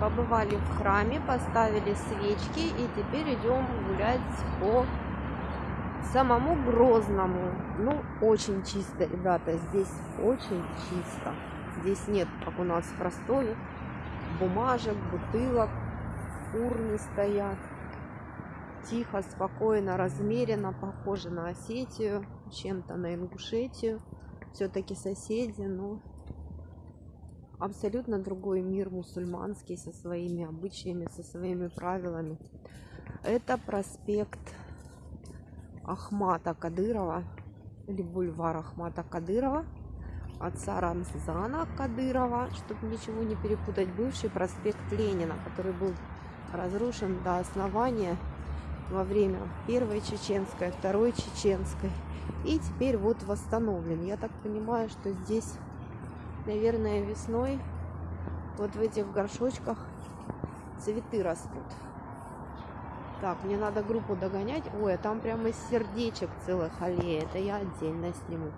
побывали в храме, поставили свечки и теперь идем гулять по самому Грозному. Ну, очень чисто, ребята, здесь очень чисто. Здесь нет, как у нас в Ростове, бумажек, бутылок, урны стоят. Тихо, спокойно, размеренно, похоже на Осетию, чем-то на Ингушетию. Все-таки соседи, но абсолютно другой мир мусульманский со своими обычаями, со своими правилами. Это проспект Ахмата Кадырова или бульвар Ахмата Кадырова отца Рамзана Кадырова, чтобы ничего не перепутать, бывший проспект Ленина, который был разрушен до основания во время Первой Чеченской, Второй Чеченской. И теперь вот восстановлен. Я так понимаю, что здесь, наверное, весной вот в этих горшочках цветы растут. Так, мне надо группу догонять. Ой, а там прямо сердечек целых аллея. Это я отдельно сниму.